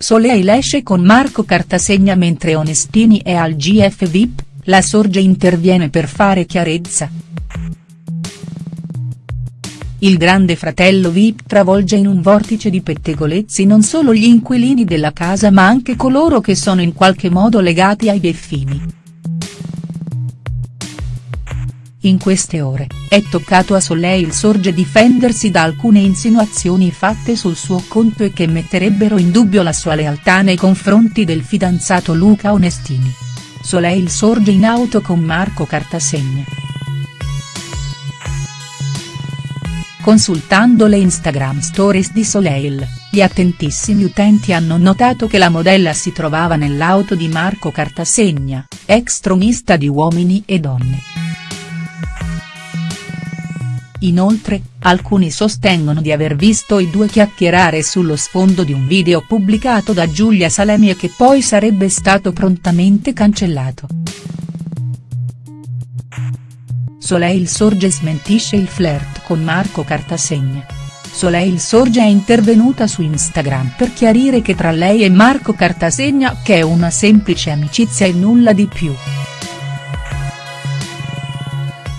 Soleil esce con Marco Cartasegna mentre Onestini è al GF VIP, la Sorge interviene per fare chiarezza. Il grande fratello Vip travolge in un vortice di pettegolezzi non solo gli inquilini della casa ma anche coloro che sono in qualche modo legati ai Beffini. In queste ore, è toccato a Soleil Sorge difendersi da alcune insinuazioni fatte sul suo conto e che metterebbero in dubbio la sua lealtà nei confronti del fidanzato Luca Onestini. Soleil sorge in auto con Marco Cartasegna. Consultando le Instagram stories di Soleil, gli attentissimi utenti hanno notato che la modella si trovava nell'auto di Marco Cartasegna, ex tronista di Uomini e Donne. Inoltre, alcuni sostengono di aver visto i due chiacchierare sullo sfondo di un video pubblicato da Giulia Salemi e che poi sarebbe stato prontamente cancellato. Soleil Sorge smentisce il flirt con Marco Cartasegna. Soleil Sorge è intervenuta su Instagram per chiarire che tra lei e Marco Cartasegna che è una semplice amicizia e nulla di più.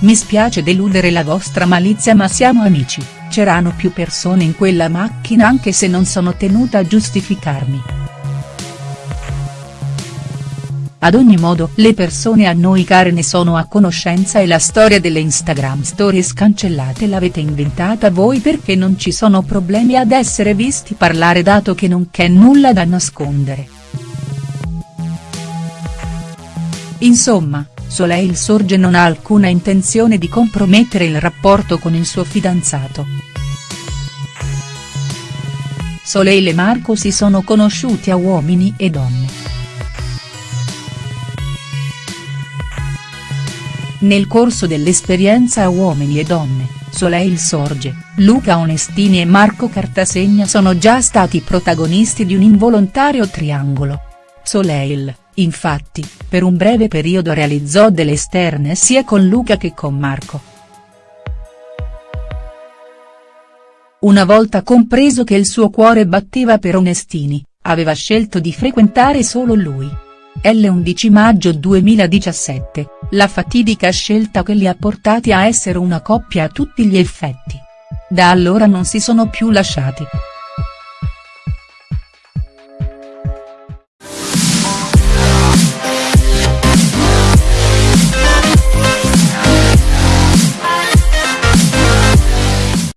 Mi spiace deludere la vostra malizia ma siamo amici, c'erano più persone in quella macchina anche se non sono tenuta a giustificarmi. Ad ogni modo le persone a noi care ne sono a conoscenza e la storia delle Instagram stories cancellate l'avete inventata voi perché non ci sono problemi ad essere visti parlare dato che non c'è nulla da nascondere. Insomma, Soleil Sorge non ha alcuna intenzione di compromettere il rapporto con il suo fidanzato. Soleil e Marco si sono conosciuti a Uomini e Donne. Nel corso dell'esperienza a Uomini e Donne, Soleil Sorge, Luca Onestini e Marco Cartasegna sono già stati protagonisti di un involontario triangolo. Soleil, infatti, per un breve periodo realizzò delle esterne sia con Luca che con Marco. Una volta compreso che il suo cuore batteva per Onestini, aveva scelto di frequentare solo lui. L'11 maggio 2017, la fatidica scelta che li ha portati a essere una coppia a tutti gli effetti. Da allora non si sono più lasciati.